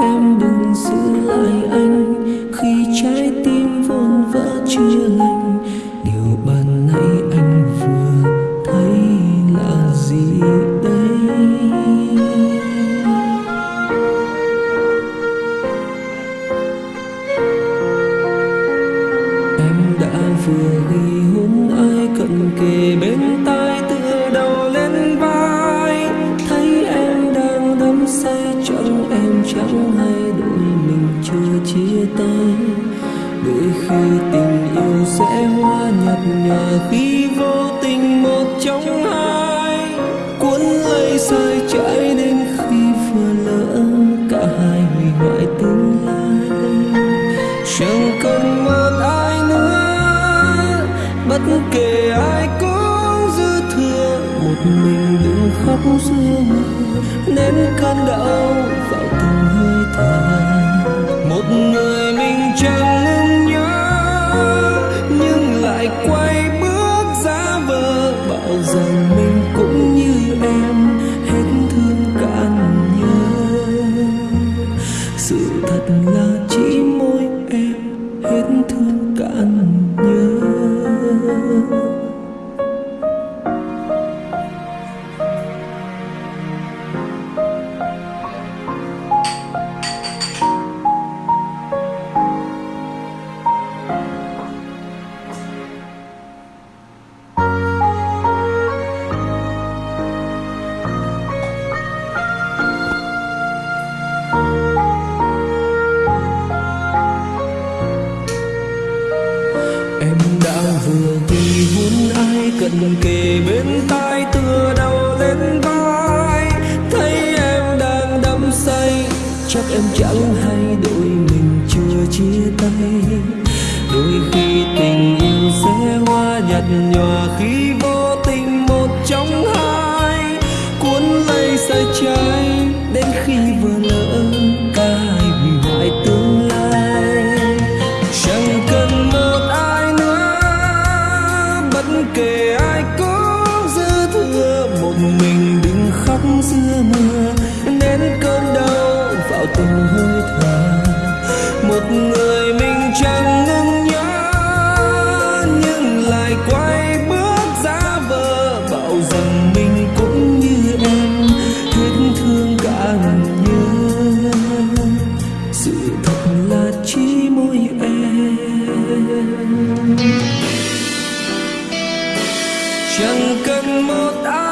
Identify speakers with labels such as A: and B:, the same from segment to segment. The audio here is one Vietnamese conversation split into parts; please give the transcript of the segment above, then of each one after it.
A: Em đừng giữ lại anh. Khi trái tim vốn vỡ chưa lành, Điều ban nãy anh vừa thấy là gì đây? Em đã vừa ghi hôn ai cận kề bên khi tình yêu sẽ hoa nhạt nhòa, khi vô tình một trong hai Cuốn lấy sai trái đến khi vừa lỡ cả hai hủy hoại tương lai. Chẳng cần một ai nữa, bất kể ai cũng dư thừa, một mình đừng khóc giữa nên nén cơn đau vào từng hơi thở. Một người mình chẳng vờ bảo chiếc kề bên tai tựa đầu lên vai. Thấy em đang đắm say, Chắc em chẳng hay đôi mình chưa chia tay. Đôi khi tình yêu sẽ hoa nhạt nhòa Khi vô giữa mưa nén cơn đau vào từng hơi thở. Một người mình chẳng ngừng nhớ, nhưng lại quay bước ra vờ, bảo rằng mình cũng như em hết thương cả nhớ sự thật là chỉ mỗi em. Chẳng cần một ai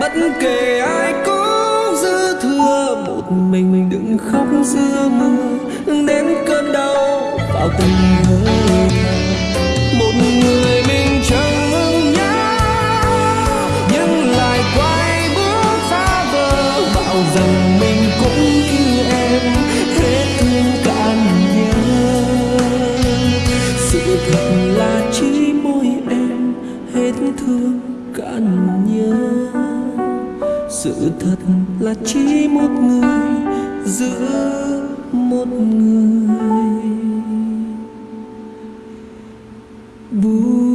A: bất kể ai có dư thừa, một mình đừng khóc giữa mưa. Đến cơn đau, vào từng hơi một người mình chẳng ngừng nhớ, nhưng lại quay bước xa vờ bảo rằng mình cũng như em sự thật là chỉ một người giữa một người. Buồn